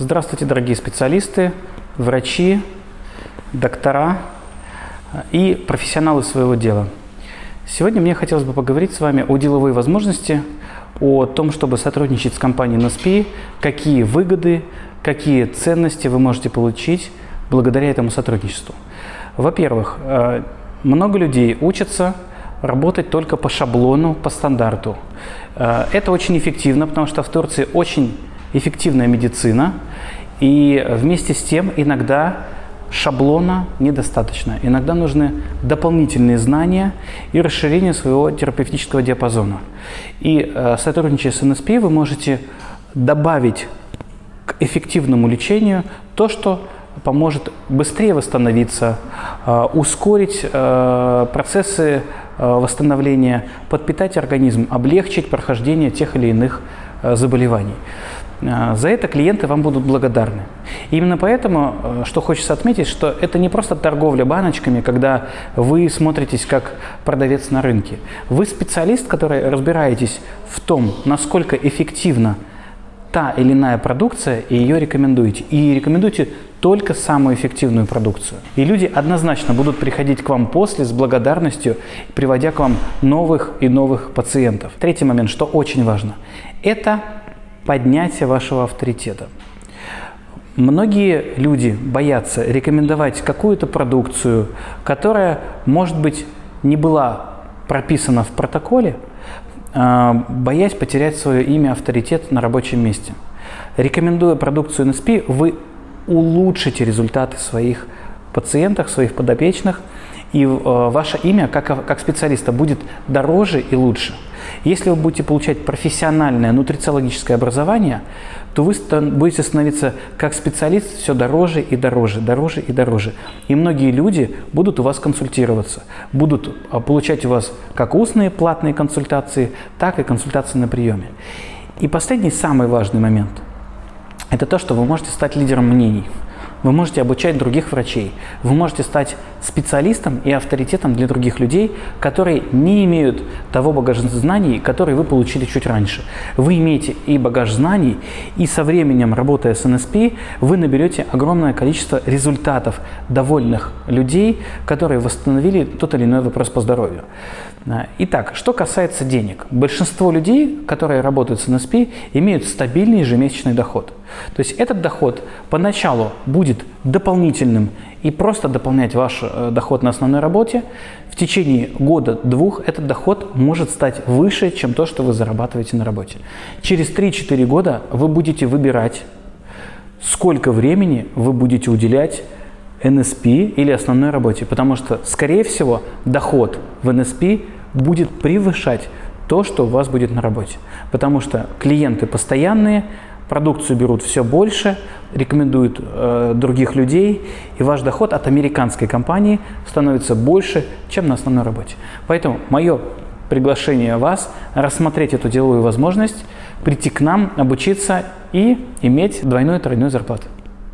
Здравствуйте, дорогие специалисты, врачи, доктора и профессионалы своего дела. Сегодня мне хотелось бы поговорить с вами о деловой возможности, о том, чтобы сотрудничать с компанией NSP, какие выгоды, какие ценности вы можете получить благодаря этому сотрудничеству. Во-первых, э, много людей учатся работать только по шаблону, по стандарту. Э, это очень эффективно, потому что в Турции очень эффективная медицина, и вместе с тем иногда шаблона недостаточно. Иногда нужны дополнительные знания и расширение своего терапевтического диапазона. И э, сотрудничая с НСП вы можете добавить к эффективному лечению то, что поможет быстрее восстановиться, э, ускорить э, процессы восстановления, подпитать организм, облегчить прохождение тех или иных заболеваний. А, за это клиенты вам будут благодарны. И именно поэтому, э, что хочется отметить, что это не просто торговля баночками, когда вы смотритесь как продавец на рынке. Вы специалист, который разбираетесь в том, насколько эффективна та или иная продукция, и ее рекомендуете. И рекомендуете только самую эффективную продукцию. И люди однозначно будут приходить к вам после с благодарностью, приводя к вам новых и новых пациентов. Третий момент, что очень важно, это поднятия вашего авторитета. Многие люди боятся рекомендовать какую-то продукцию, которая, может быть, не была прописана в протоколе, а, боясь потерять свое имя, авторитет на рабочем месте. Рекомендуя продукцию NSP, вы улучшите результаты своих пациентов, своих подопечных, и э, ваше имя как, как специалиста будет дороже и лучше. Если вы будете получать профессиональное нутрициологическое образование, то вы будете становиться как специалист все дороже и дороже, дороже и дороже. И многие люди будут у вас консультироваться, будут а, получать у вас как устные платные консультации, так и консультации на приеме. И последний, самый важный момент – это то, что вы можете стать лидером мнений. Вы можете обучать других врачей. Вы можете стать специалистом и авторитетом для других людей, которые не имеют того багажа знаний, который вы получили чуть раньше. Вы имеете и багаж знаний, и со временем, работая с НСП, вы наберете огромное количество результатов довольных людей, которые восстановили тот или иной вопрос по здоровью. Итак, что касается денег. Большинство людей, которые работают с НСП, имеют стабильный ежемесячный доход. То есть этот доход поначалу будет дополнительным и просто дополнять ваш э, доход на основной работе. В течение года-двух этот доход может стать выше, чем то, что вы зарабатываете на работе. Через 3-4 года вы будете выбирать, сколько времени вы будете уделять НСП или основной работе, потому что, скорее всего, доход в НСП будет превышать то, что у вас будет на работе. Потому что клиенты постоянные, продукцию берут все больше, рекомендуют э, других людей, и ваш доход от американской компании становится больше, чем на основной работе. Поэтому мое приглашение вас рассмотреть эту деловую возможность, прийти к нам, обучиться и иметь двойную-тройную зарплату.